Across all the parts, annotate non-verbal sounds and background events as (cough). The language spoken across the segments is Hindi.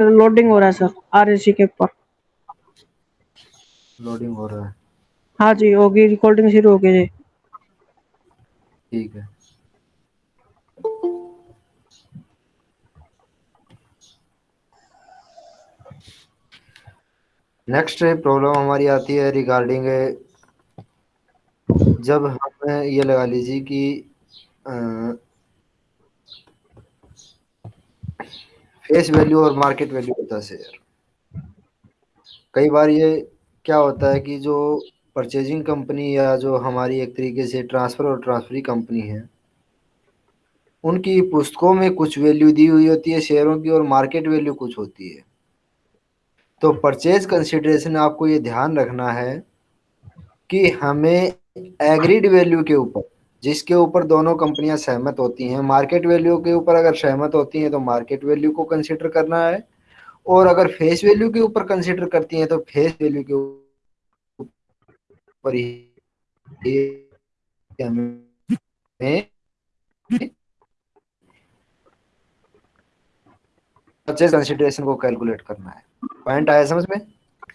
लोडिंग हो रहा है सर आर के ऊपर. लोडिंग हो रहा है। हाँ जी होगी रिकॉर्डिंग शुरू हो गई जी. ठीक है। नेक्स्ट प्रॉब्लम हमारी आती है रिगार्डिंग जब हम ये लगा लीजिए कि फेस वैल्यू और मार्केट वैल्यू होता है शेयर कई बार ये क्या होता है कि जो परचेजिंग कंपनी या जो हमारी एक तरीके से ट्रांसफ़र और ट्रांसफरी कंपनी है, उनकी पुस्तकों में कुछ वैल्यू दी हुई होती है, शेयरों की और मार्केट वैल्यू कुछ होती है। तो परचेज कंसिडरेशन आपको ये ध्यान रखना है कि हमें एग्रीड वैल्यू के ऊपर जिसके ऊपर दोनों कंपनियाँ सहमत होती हैं। मार्केट वैल्यू के ऊपर अगर सहमत होती हैं तो मार्केट वैल्यू को कंसिडर करना है। और अगर फेस वैल्यू के ऊपर कंसिडर करती हैं तो फेस वैल्यू के ऊपर हमें परचेज कंसिडरेशन को कैलकुलेट करना है। पॉइंट आया समझ में?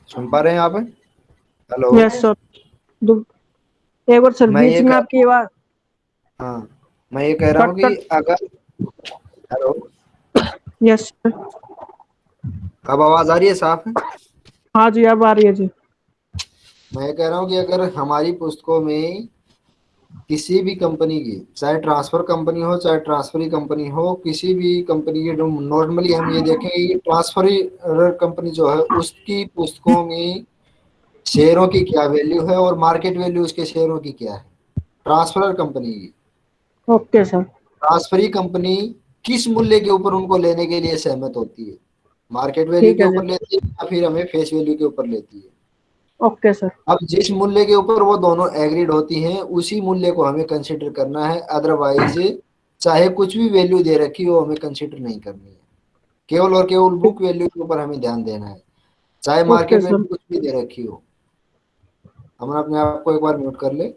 सुन पा रहे हैं आप? हेलो यस सर एक बार सर बीच में आपकी आवाज़ हाँ मैं ये कह रहा हूँ कि अगर हेलो यस अब आवाज़ आ रही है साफ़? हाँ जी अब आ रही है जी। मैं कह रहा हूँ कि अगर हमारी पुस्तकों में किसी भी कंपनी की चाहे ट्रांसफ़र कंपनी हो चाहे ट्रांसफरी कंपनी हो किसी भी कंपनी की नॉर्मली हम ये देखें कि ट्रांसफरी कंपनी जो है उसकी पुस्तकों में शेयरों की क्या वैल्यू है और मार्केट वैल्यू उसके शेयरों की क्या है? ट्रांसफ़र कंपनी की। Okay sir. ट्रांसफरी कंपनी किस मूल्य के ऊपर उनको लेने के लिए सहमत होती है? मार्केट वैल्यू के ऊपर लेती है या फिर हमें फेस वैल्यू के ऊपर लेती है? Okay sir. अब जिस मूल्य के ऊपर वो दोनों एग्रीड होती हैं उसी मूल्य को हमें कंसिडर करना है। अदरवाइज़ चाहे कुछ भी वैल्यू दे रखी हो हमें कंसिडर नहीं करनी है। केवल और केवल बुक वैल्यू के ऊपर हमें ध्यान देना है। चाहे मार्केट वैल्यू कुछ भी दे रखी हो। हम अपने आप को एक बार म्यूट कर ले।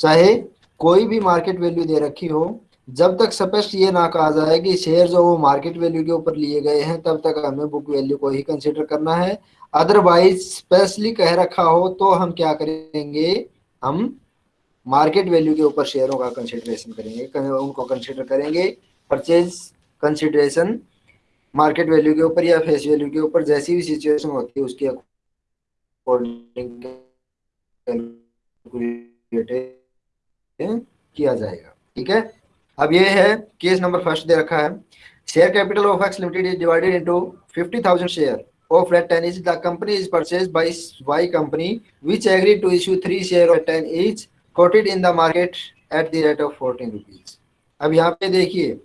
चाहे कोई भी मार्केट वैल्यू दे रखी हो, जब तक स्पष्ट ये ना कहा जाए कि शेयर जो वो मार्केट वैल्यू के ऊपर लिए गए हैं, तब तक हमें बुक वैल्यू को ही कंसिडर करना है। अदरवाइज़ स्पेशली कह रखा हो तो हम क्या करेंगे? हम मार्केट वैल्यू के ऊपर शेयरों का कंसिडरेशन करेंगे उनको कंसिडर करेंगे। परचेज कंसिडरेशन मार्केट वैल्यू के ऊपर या फेस वैल्यू के ऊपर, जैसी भी सिचुएशन होती है, उसके अकॉर्डिंग किया जाएगा, ठीक है? अब ये है केस नंबर फ़र्स्ट दे रखा है। Share capital of X limited is divided into 50000 share of red 10 each the company is purchased by y company, which agreed to issue 3 share of 10 each, quoted in the market at the rate of 14 rupees. अब यहाँ पे देखिए,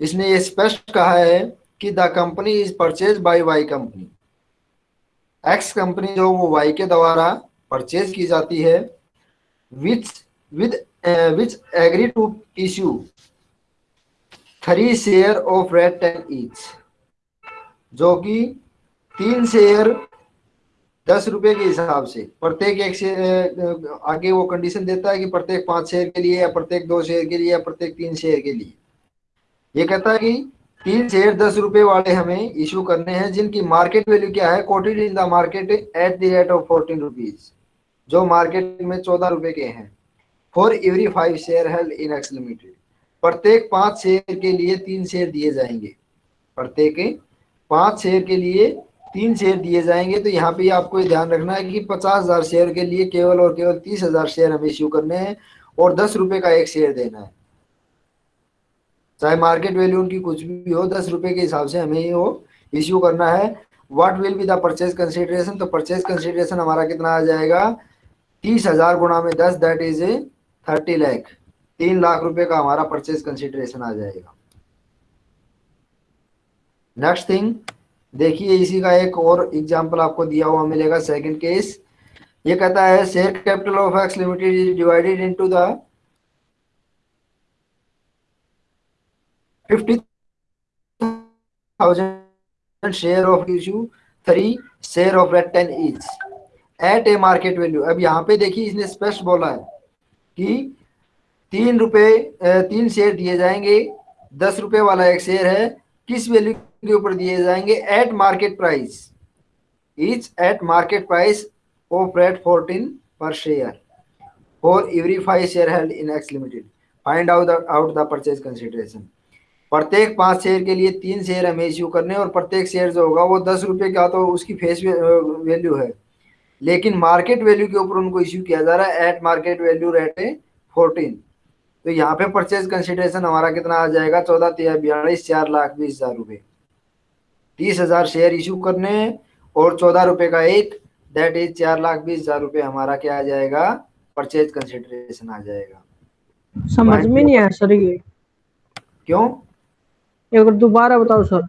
इसने ये स्पष्ट कहा है कि the company is purchase by Y company X company जो वो वाई के द्वारा परचेज की जाती है which with uh, which agree to issue three share of red ten each जो कि तीन शेयर दस रुपए के हिसाब से प्रत्येक एक शेयर आगे वो कंडीशन देता है कि प्रत्येक पाँच शेयर के लिए या प्रत्येक दो शेयर के लिए या प्रत्येक तीन शेयर के लिए। ये कहता है कि तीन शेयर दस रुपए वाले हमें इशू करने हैं जिनकी मार्केट वैल्यू क्या है? Quoted in the market at the rate of fourteen rupees जो मार्केट में चौदह रुपए के हैं। For every five share held in X limited प्रत्येक पाँच शेयर के लिए तीन शेयर दिए जाएँगे। प्रत्येक पाँच शेयर के लिए तीन शेयर दिए जाएँगे तो यहाँ पे आपको ये ध्यान रखना है कि पचास हज़ार शेयर के लिए केवल और केवल तीस हज़ार शेयर हमें इश्यू करने हैं और दस रुपए का एक शेयर देना है। चाहे मार्केट वैल्यू उनकी कुछ भी हो, दस रुपए के हिसाब से हमें वो इश्यू करना है। What will be the purchase consideration तो परचेज कंसिडरेशन हमारा कितना आ जाएगा? तीस हज़ार गुणा में दस दैट इज़ थर्टी लैख, तीन लाख रुपए का हमारा परचेज कंसिडरेशन आ जाएगा। नेक्स्ट थिंग देखिए इसी का एक और एग्जांपल आपको दिया हुआ मिलेगा सेकंड केस ये कहता है share capital of X limited is divided into the fifty thousand share of issue three share of rate ten is at a market value अब यहाँ पे देखिए इसने स्पष्ट बोला है। कि तीन रुपए तीन शेयर दिए जाएँगे। दस रुपए वाला एक शेयर है। किस वैल्यू के ऊपर दिए जाएँगे? At market price each at market price of rate fourteen per share for every five share held in X limited find out out the purchase consideration प्रत्येक पाँच शेयर के लिए तीन शेयर हमें इश्यू करने और प्रत्येक शेयर जो होगा वो दस रुपए का तो उसकी फेस वैल्यू है। लेकिन मार्केट वैल्यू के ऊपर उनको इश्यू किया जा रहा है एट मार्केट वैल्यू रेट है फोर्टीन तो यहाँ पे परचेज कंसिडरेशन हमारा कितना आ जाएगा? चौदह तेरह बयालीस चार लाख बीस हज़ार रुपए। तीस हज़ार शेयर इशू करने और चौदह रुपए का एक दैट इज़ चार लाख बीस हज़ार रुपए हमारा क्या आ जाएगा? परचेज कंसिडरेशन आ जाएगा। समझ में नहीं आया सर ये। क्यों? अगर दोबारा बताओ सर।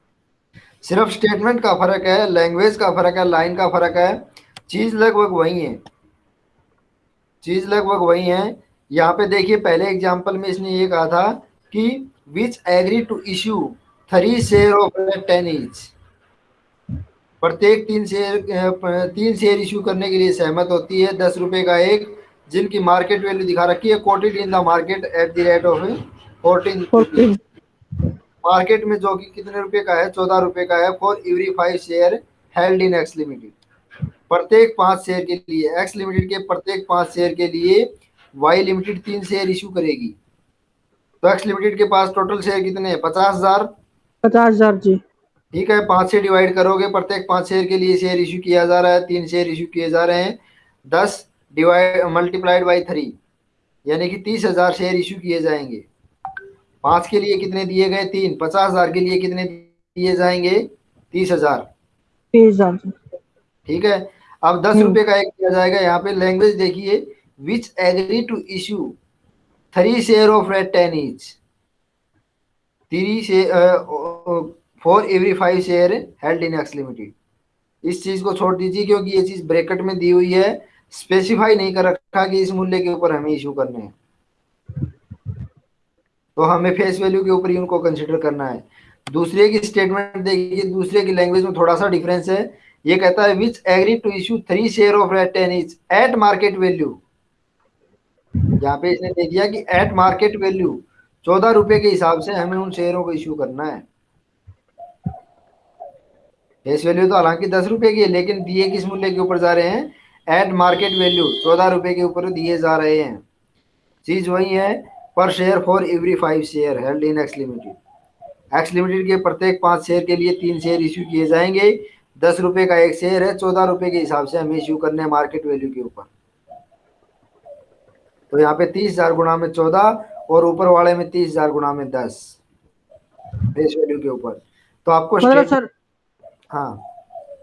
सिर्फ़ स्टेटमेंट का फ़र्क है लैंग्वेज का फ़र्क है लाइन का फ़र्क है। चीज़ लगभग वही है। चीज़ लगभग वही है। यहाँ पे देखिए पहले एग्जांपल में इसने ये कहा था कि which agree to issue three share of ten inch प्रत्येक तीन शेयर तीन शेयर इश्यू करने के लिए सहमत होती है। दस रुपए का एक जिनकी मार्केट वैल्यू दिखा रखी है quoted in the market at the rate of fourteen market में जो कि कितने रुपए का है? चौदह रुपए का है। For every five share held in X limited प्रत्येक पाँच शेयर के लिए एक्स लिमिटेड के प्रत्येक पाँच शेयर के लिए वाई लिमिटेड तीन शेयर इशू करेगी। तो एक्स लिमिटेड के पास टोटल शेयर कितने हैं? पचास हज़ार। पचास हज़ार जी। ठीक है पाँच से डिवाइड करोगे प्रत्येक पाँच शेयर के लिए शेयर इशू किया जा रहा है तीन शेयर इशू किए जा रहे हैं। दस डिवाइड मल्टीप्लाइड बाई थ्री यानी कि तीस हज़ार शेयर इशू किए जाएँगे। पाँच के लिए कितने दिए गए? तीन। पचास हज़ार के लिए कितने दिए जाएँगे? तीस हज़ार। तीस हज़ार ठीक है अब दस हम्म। रुपए का एक किया जाएगा। यहाँ पे लैंग्वेज देखिए which agree to issue three share of red ten each three for every five share held in X limited इस चीज़ को छोड़ दीजिए क्योंकि ये चीज़ ब्रैकेट में दी हुई है। स्पेसिफाई नहीं कर रखा कि इस मूल्य के ऊपर हमें इशू करने हैं। तो हमें फेस वैल्यू के ऊपर ही उनको कंसिडर करना है। दूसरे की स्टेटमेंट देखिए दूसरे की लैंग्वेज में थोड़ा सा डिफरेंस है। ये कहता है which agree to issue three share of red ten is at market value यहाँ पे इसने दे दिया कि एट मार्केट वैल्यू चौदह रुपए के हिसाब से हमें उन शेयरों को इश्यू करना है। फेस वैल्यू तो हालाँकि दस रुपए की है, लेकिन दिए किस मूल्य के ऊपर जा रहे हैं? एट मार्केट वैल्यू चौदह रुपए के ऊपर दिए जा रहे हैं। चीज़ वही है per share for every five share held in X limited X limited के प्रत्येक पाँच शेयर के लिए तीन शेयर इश्यू किए जाएँगे। दस रुपए का एक शेयर है चौदह रुपए के हिसाब से हमें इश्यू करने हैं मार्केट वैल्यू के ऊपर। तो यहाँ पे तीस हज़ार गुना में चौदह और ऊपर वाले में तीस हज़ार गुना में दस फेस वैल्यू के ऊपर। तो आपको मतलब सर हाँ।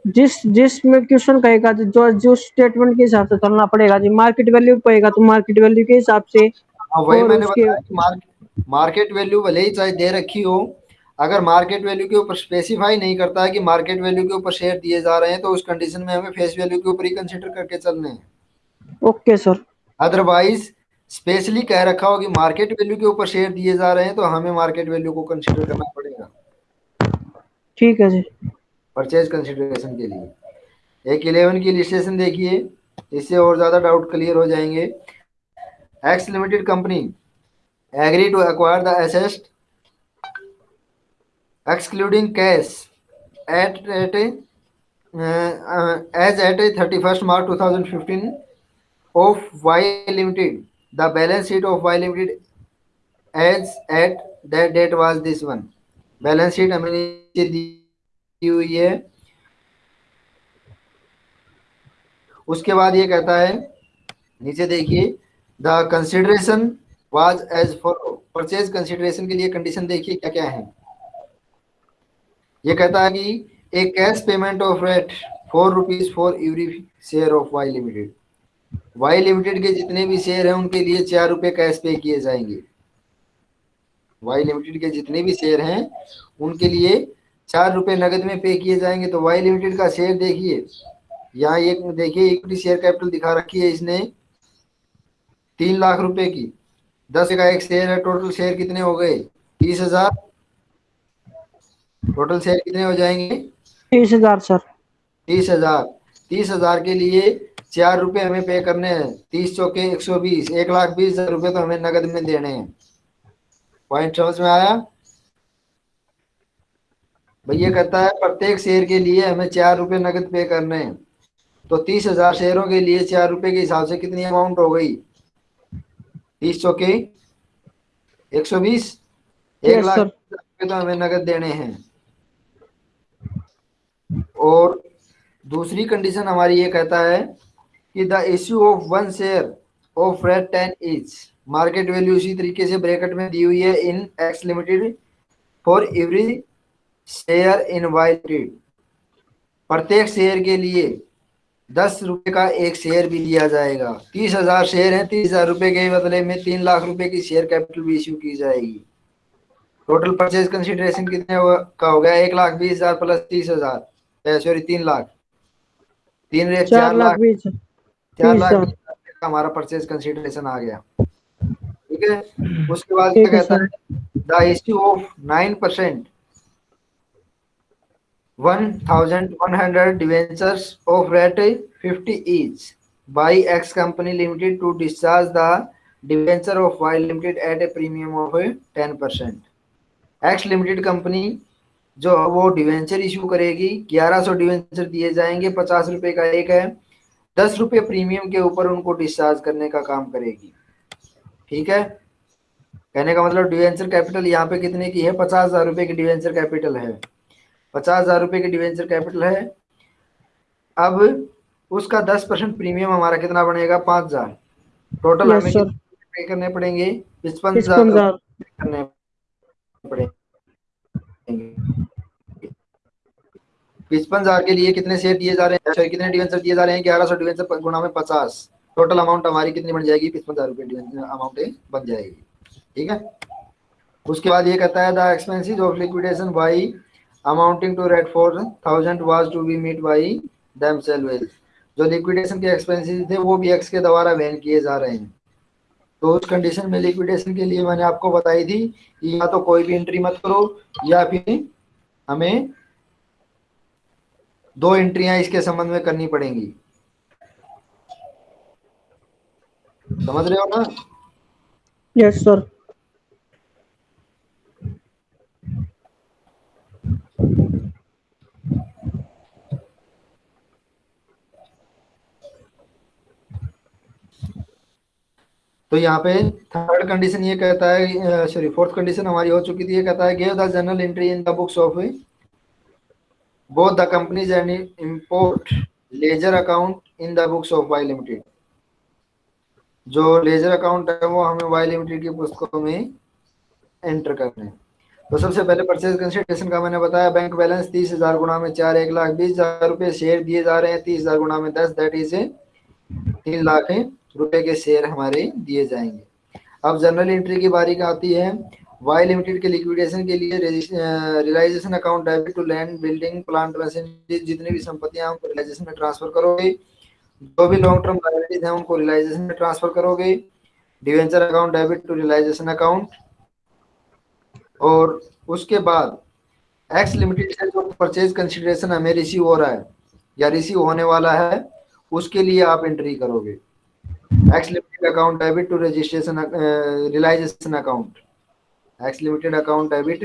जिस जिस में क्वेश्चन कहेगा जो जो स्टेटमेंट के हिसाब से चलना पड़ेगा जी मार्केट वैल्यू कहेगा तो मार्केट वैल्यू के हिसाब से हाँ वही मैंने बताया मार्केट वैल्यू भले ही चाहे दे रखी हो अगर मार्केट वैल्यू के ऊपर स्पेसिफाई नहीं करता है कि मार्केट वैल्यू के ऊपर शेयर दिए जा रहे हैं तो उस कंडीशन में हमें फेस वैल्यू के ऊपर ही कंसिडर करके चलने हैं। ओके सर अदरवाइज़ स्पेशली कह रखा हो कि मार्केट वैल्यू के ऊपर शेयर दिए जा रहे हैं तो हमें मार्केट वैल्यू को कंसिडर करना पड़ेगा। ठीक है जी। परचेज कंसिडरेशन के लिए। एक इलेवन की लिस्टेशन देखिए इससे और ज़्यादा डाउट क्लियर हो जाएँगे। X limited company agree to acquire the assets excluding cash at, at a, uh, uh, as at a 31st March 2015 of Y Limited. The balance sheet of Y Limited as at that date was this one. Balance sheet हमें नीचे दी हुई है उसके बाद ये कहता है नीचे देखिए the consideration was as follow purchase consideration के लिए कंडीशन देखिए क्या क्या है ये कहता है कि a cash payment of rate four rupees for every share of Y limited Y limited के जितने भी शेयर हैं, उनके लिए चार रुपए कैश पे किए जाएँगे। वाई लिमिटेड के जितने भी शेयर हैं, उनके लिए चार रुपए नगद में पे किए जाएँगे। तो वाई लिमिटेड का शेयर देखिए। यहाँ एक, देखिए इक्विटी शेयर कैपिटल दिखा रखी है इसने। तीन लाख रुपए की। दस का एक शेयर है टोटल शेयर कितने हो गए? तीस हज़ार टोटल शेयर कितने हो जाएँगे? तीस हज़ार सर तीस हज़ार। तीस हज़ार के लिए चार रुपए हमें पे करने हैं। तीस चौके एक सौ बीस। एक लाख बीस हज़ार रुपए तो हमें नगद में देने हैं। पॉइंट समझ में आया। भैया कहता है प्रत्येक शेयर के लिए हमें चार रुपए नगद पे करने हैं। तो तीस हज़ार शेयरों के लिए चार रुपए के हिसाब से कितनी अमाउंट हो गई? तीस चौके एक सौ बीस। एक लाख रुपए तो हमें नगद देने हैं। और दूसरी कंडीशन हमारी ये कहता है कि the issue of one share of red ten is market value इसी तरीके से ब्रैकेट में दी हुई है in X limited for every share in Y limited प्रत्येक शेयर के लिए दस रुपए का एक शेयर भी लिया जाएगा। तीस हज़ार शेयर हैं, तीस हज़ार रुपए के बदले में तीन लाख रुपए की शेयर कैपिटल भी इश्यू की जाएगी। टोटल परचेज कंसिडरेशन कितने का हो गया एक लाख बीस हज़ार प्लस तीस हज़ार। सॉरी तीन लाख। तीन रेट चार लाख चार लाख हमारा परचेज कंसिडरेशन आ गया। ठीक है? (clears throat) उसके बाद क्या कहता है? The issue of nine percent one thousand one hundred debentures of rate fifty each by X company limited to discharge the debenture of Y limited at a premium of ten percent X limited company जो वो डिवेंचर इशू करेगी 1100 डिवेंचर दिए जाएँगे पचास रुपए का एक है दस रुपए प्रीमियम के ऊपर उनको डिस्चार्ज करने का काम करेगी। ठीक है? कहने का मतलब डिवेंचर कैपिटल यहाँ पे कितने की है? पचास हज़ार रुपए की डिवेंचर कैपिटल है। पचास हज़ार रुपए की डिवेंचर कैपिटल है। अब उसका दस परसेंट प्रीमियम हमारा कितना बनेगा? पाँच हज़ार। टोटल हमें पे करने पड़ेंगे? पचपन हज़ार करने पड़ेंगे। पचपन हज़ार के लिए कितने शेयर दिए जा रहे हैं? कितने डिवेंचर दिए जा रहे हैं? ग्यारह सौ डिवेंचर गुणा में पचास। टोटल अमाउंट हमारी कितनी बन जाएगी? पचपन हज़ार रुपये अमाउंट बन जाएगी। ठीक है? उसके बाद ये कहता है the expenses of liquidation by amounting to rate four thousand was to be meet by them जो लिक्विडेशन के एक्सपेंसिस थे, वो भी एक्स के द्वारा वहन किए जा रहे हैं। तो उस कंडीशन में लिक्विडेशन के लिए मैंने आपको बताई थी कि या तो कोई भी एंट्री मत करो या फिर हमें दो एंट्रियाँ इसके संबंध में करनी पड़ेंगी। समझ रहे हो ना? यस yes, सर तो यहाँ पे थर्ड कंडीशन ये कहता है सॉरी फोर्थ कंडीशन हमारी हो चुकी थी, ये कहता है give the journal entry in the books of both the companies and ledger account in the books of Y Limited. जो लेजर अकाउंट है, वो हमें वाई लिमिटेड की पुस्तकों में एंटर करने हैं तो सबसे पहले परचेज कंसिडरेशन का मैंने बताया बैंक बैलेंस तीस हज़ार गुणा में चार, एक लाख बीस हज़ार रुपए शेयर दिए जा रहे हैं तीस हज़ार गुणा में दस दैट इज़ तीन लाख रुपए के शेयर हमारे दिए जाएँगे। अब जनरल एंट्री की बारी आती है। वाई लिमिटेड के लिक्विडेशन के लिए realisation account debit to land building plant machinery जितनी भी संपत्तियाँ उनको रियलाइजेशन में ट्रांसफ़र करोगे। जो भी लॉन्ग टर्म लाइबिलिटीज हैं, उनको रियलाइजेशन में ट्रांसफ़र करोगे। Debenture account debit to realisation account और उसके बाद एक्स लिमिटेड से जो परचेज कंसिडरेशन हमें रिसीव हो रहा है, या रिसीव होने वाला है, उसके लिए आप एंट्री करोगे। X limited account debit to registration realisation account X limited account debit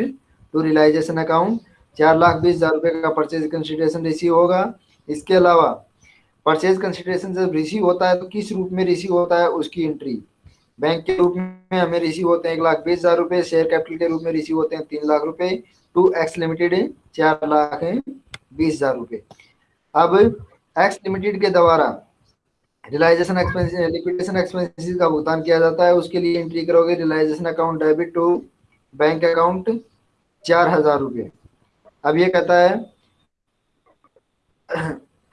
to realisation account चार लाख बीस हज़ार रुपए का परचेज कंसिडरेशन रिसीव होगा। इसके अलावा परचेज कंसिडरेशन जब रिसीव होता है तो किस रूप में रिसीव होता है? उसकी एंट्री बैंक के रूप में हमें रिसीव होते हैं एक लाख बीस हज़ार रुपए। शेयर कैपिटल के रूप में रिसीव होते हैं तीन लाख रुपए। टू एक्स लिमिटेड चार लाख बीस हज़ार रुपये अब एक्स लिमिटेड के द्वारा रियलाइजेशन एक्सपेंस लिक्विडेशन एक्सपेंसिस का भुगतान किया जाता है। उसके लिए एंट्री करोगे realisation account debit to bank account चार हज़ार रुपये। अब ये कहता है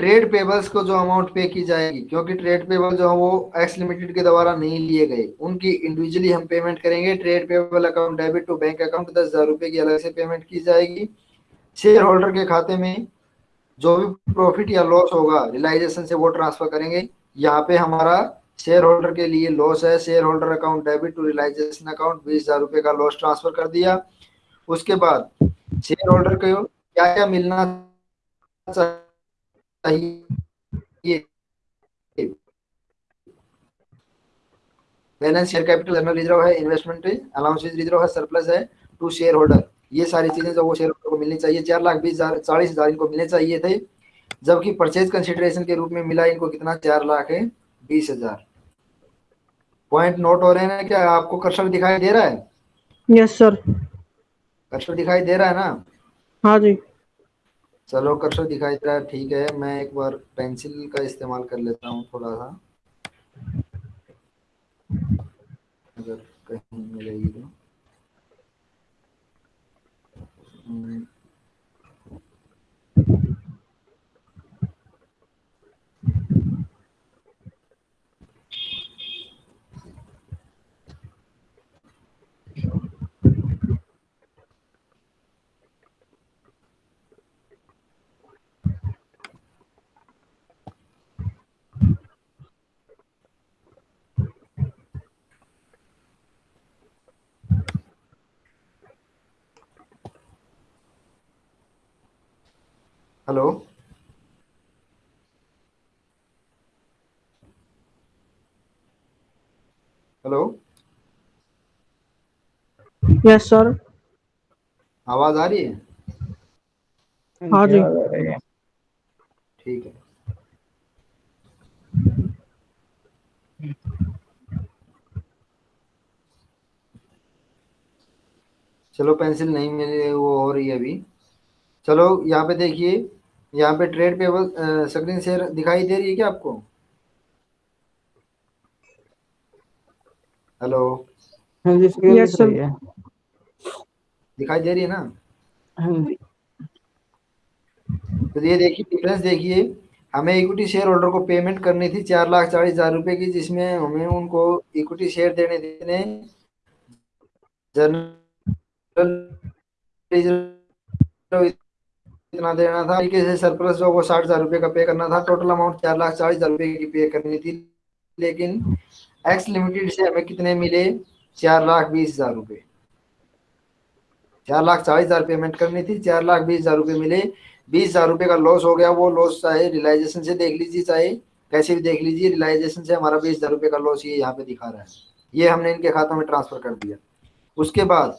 ट्रेड पेबल्स को जो अमाउंट पे की जाएगी, क्योंकि ट्रेड पेबल जो है वो एक्स लिमिटेड के द्वारा नहीं लिए गए। उनकी इंडिविजुअली हम पेमेंट करेंगे। Trade payable account debit to bank account दस हज़ार रुपये की अलग से पेमेंट की जाएगी। शेयर होल्डर के खाते में जो भी प्रॉफिट या लॉस होगा रियलाइजेशन से वो ट्रांसफ़र करेंगे। यहाँ पे हमारा शेयर होल्डर के लिए लॉस है। Shareholder account debit to realisation account बीस हज़ार रुपये का लॉस ट्रांसफ़र कर दिया। उसके बाद शेयर होल्डर को क्या क्या मिलना चाहिए? Balance share capital general reserve है इन्वेस्टमेंट अलाउंसेस रिज़र्व है सरप्लस है टू शेयर होल्डर ये सारी चीज़ें जो वो शेयर होल्डर को मिलनी चाहिए, चार लाख, बीस हज़ार, चालीस हज़ार इनको मिलने चाहिए थे। जबकि परचेज कंसिडरेशन के रूप में मिला इनको कितना? चार लाख है बीस हज़ार। पॉइंट नोट हो रहे हैं क्या आपको कर्सर दिखाई दे रहा है? यस सर कर्सर दिखाई दे रहा है ना? हाँ जी। चलो कर्सर दिखाई दे रहा है ठीक है मैं एक बार पेंसिल का इस्तेमाल कर लेता हूँ थोड़ा सा। अगर कहीं मिलेगी तो। हेलो हेलो यस सर आवाज़ आ रही है? हाँ जी। ठीक है। चलो पेंसिल नहीं मिली वो हो रही है अभी। चलो यहाँ पे देखिए। यहाँ पे ट्रेड पेबल स्क्रीन शेयर दिखाई दे रही है क्या आपको? हेलो हाँ. रही है। दिखाई दे रही है ना? हाँ जी। तो ये देखिए डिफरेंस देखिए। हमें इक्विटी शेयर होल्डर को पेमेंट करनी थी चार लाख चालीस हज़ार रुपए की जिसमें हमें उनको इक्विटी शेयर देने देने जनरल इतना देना था तरीके से सरप्लस जो वो साठ हज़ार रुपए का पे करना था टोटल अमाउंट चार लाख चालीस हज़ार रुपए की पे करनी थी। लेकिन एक्स लिमिटेड से हमें कितने मिले? चार लाख बीस हज़ार रुपए चार लाख चालीस हज़ार पेमेंट करनी थी, चार लाख बीस हज़ार रुपए मिले। बीस हज़ार रुपए का लॉस हो गया, वो लॉस चाहे रिलाइजेशन से देख लीजिए, चाहे कैसे भी देख लीजिए रिलाइजेशन से हमारा बीस हज़ार रुपए का लॉस ये यहाँ पे दिखा रहा है। ये हमने इनके खातों में ट्रांसफ़र कर दिया। उसके बाद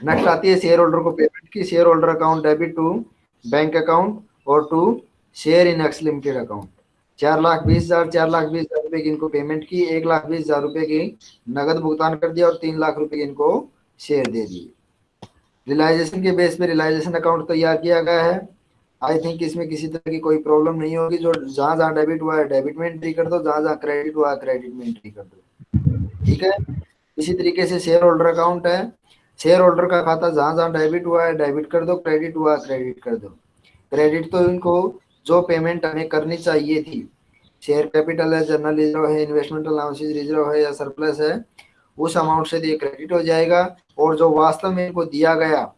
नेक्स्ट आती है शेयर होल्डर को पेमेंट की। Shareholder account debit to bank account और to share in X limited account चार लाख बीस हज़ार, चार लाख बीस हज़ार रुपए की इनको पेमेंट की, एक लाख बीस हज़ार रुपए की नगद भुगतान कर दिया और तीन लाख रुपए की इनको शेयर दे दिए। रिलाइजेशन के बेस पे रिलाइजेशन अकाउंट तैयार किया गया है। आई थिंक इसमें किसी तरह की कोई प्रॉब्लम नहीं होगी। जो जहाँ जहाँ डेबिट हुआ है डेबिट में एंट्री कर दो। जहाँ जहाँ क्रेडिट हुआ है क्रेडिट में एंट्री कर दो। ठीक है? इसी तरीके से शेयर होल्डर अकाउंट है। शेयर होल्डर का खाता जहाँ जहाँ डेबिट हुआ है डेबिट कर दो क्रेडिट हुआ क्रेडिट कर दो। क्रेडिट तो इनको जो पेमेंट हमें करनी चाहिए थी। शेयर कैपिटल है जर्नल रिज़र्व है इन्वेस्टमेंट अलाउंसेज रिज़र्व है या सरप्लस है, उस अमाउंट से ये क्रेडिट हो जाएगा। और जो वास्तव में इनको दिया गया,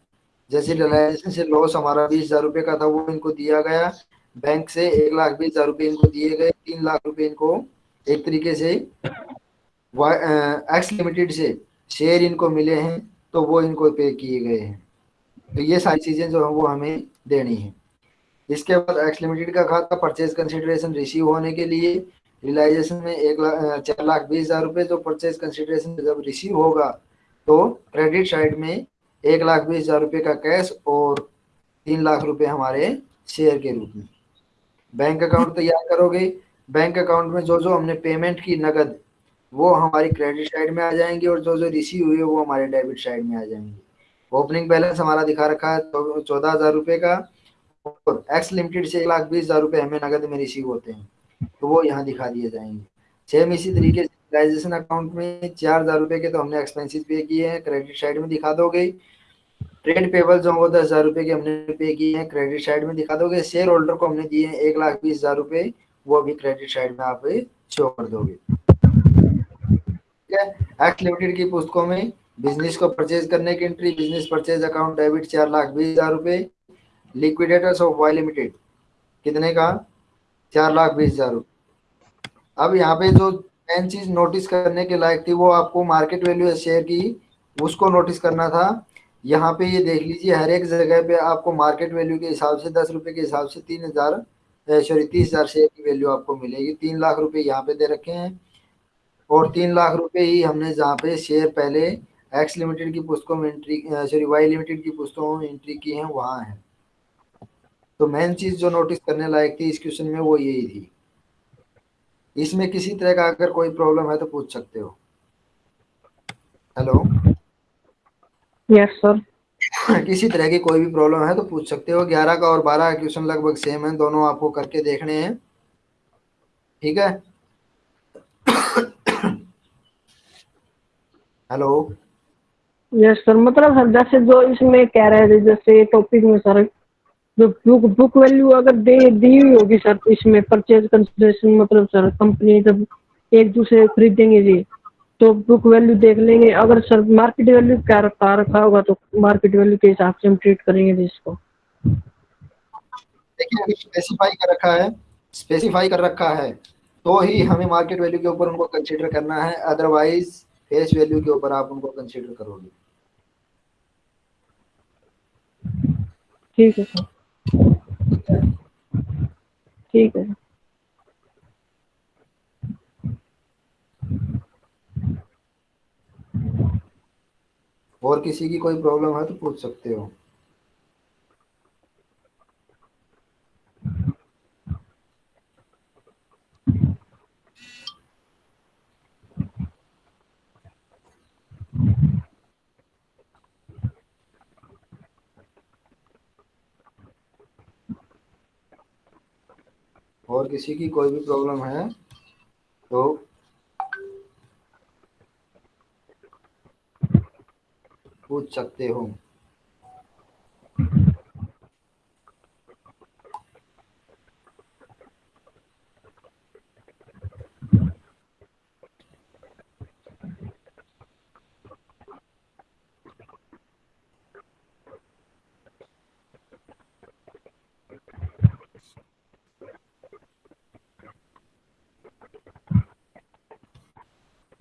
जैसे रिलायंस से लॉस हमारा बीस हज़ार रुपये का था, वो इनको दिया गया। बैंक से एक लाख बीस हज़ार रुपये इनको दिए गए, तीन लाख रुपये इनको एक तरीके से एक्स लिमिटेड से शेयर इनको मिले हैं। तो वो इनको पे किए गए हैं। तो ये सारी चीज़ें जो है वो हमें देनी है। इसके बाद एक्स लिमिटेड का खाता परचेज कंसिडरेशन रिसीव होने के लिए रिलाइजेशन में एक लाख चार लाख बीस हज़ार रुपये जो परचेज कंसिडरेशन जब रिसीव होगा तो क्रेडिट साइड में एक लाख बीस हज़ार रुपये का कैश और तीन लाख रुपए हमारे शेयर के रूप में। बैंक अकाउंट तैयार करोगे। बैंक अकाउंट में जो जो हमने पेमेंट की नगद वो हमारी क्रेडिट साइड में आ जाएँगे और जो जो रिसीव हुई है वो हमारे डेबिट साइड में आ जाएँगे। ओपनिंग बैलेंस हमारा दिखा रखा है चौदह हज़ार रुपये का और एक्स लिमिटेड से एक लाख बीस हज़ार रुपये हमें नगद में रिसीव होते हैं तो वो यहाँ दिखा दिए जाएँगे। सेम इसी तरीके से अकाउंट में चार हज़ार रुपये के तो हमने एक्सपेंसिस पे किए हैं क्रेडिट साइड में दिखा दोगे। ट्रेड पेबल जो वो दस हज़ार रुपये के हमने पे किए हैं क्रेडिट साइड में दिखा दोगे। शेयर होल्डर को हमने दिए हैं एक लाख बीस हज़ार रुपये वो भी क्रेडिट साइड में आप शो कर दोगे। एक्ट लिमिटेड की पुस्तकों में बिज़नेस को परचेज करने की entry business purchase account debit चार लाख बीस हज़ार रुपये लिक्विडेटर्स ऑफ़ वाई लिमिटेड कितने का? चार लाख बीस हज़ार रुपये अब यहाँ पे जो मेन चीज़ नोटिस करने के लायक थी, वो आपको मार्केट वैल्यू शेयर की, उसको नोटिस करना था। यहाँ पे ये देख लीजिए, हर एक जगह पे आपको मार्केट वैल्यू के हिसाब से दस रुपए के हिसाब से तीन हज़ार सॉरी तीस हज़ार शेयर की वैल्यू आपको मिलेगी। तीन लाख रुपए यहाँ पे दे रखे हैं। और तीन लाख रुपए ही हमने जहाँ पे शेयर पहले एक्स लिमिटेड की पुस्तकों में एंट्री सॉरी वाई लिमिटेड की पुस्तकों में एंट्री की है वहाँ है। तो मेन चीज़ जो नोटिस करने लायक थी इस क्वेश्चन में वो यही थी। इसमें किसी तरह का अगर कोई प्रॉब्लम है तो पूछ सकते हो। हेलो यस सर किसी तरह की कोई भी प्रॉब्लम है तो पूछ सकते हो। ग्यारह का और बारह का क्वेश्चन लगभग सेम है दोनों आपको करके देखने हैं। ठीक है? हेलो। यस सर मतलब सर जैसे जो इसमें कह रहे थे जैसे टॉपिक में सर जो बुक बुक वैल्यू अगर दे दी हुई होगी सर तो इसमें परचेज कंसिडरेशन मतलब सर कंपनी जब एक दूसरे खरीदेंगे जी तो बुक वैल्यू देख लेंगे। अगर सर मार्केट वैल्यू क्या रखा रखा होगा तो मार्केट वैल्यू के हिसाब से हम ट्रीट करेंगे जी इसको। देखिए स्पेसिफाई कर रखा है स्पेसिफाई कर रखा है तो ही हमें मार्केट वैल्यू के ऊपर उनको कंसीडर करना है। अदरवाइज़ फेस वैल्यू के ऊपर आप उनको कंसीडर करोगे। ठीक है सर। ठीक है। और किसी की कोई प्रॉब्लम है तो पूछ सकते हो। और किसी की कोई भी प्रॉब्लम है तो पूछ सकते हो।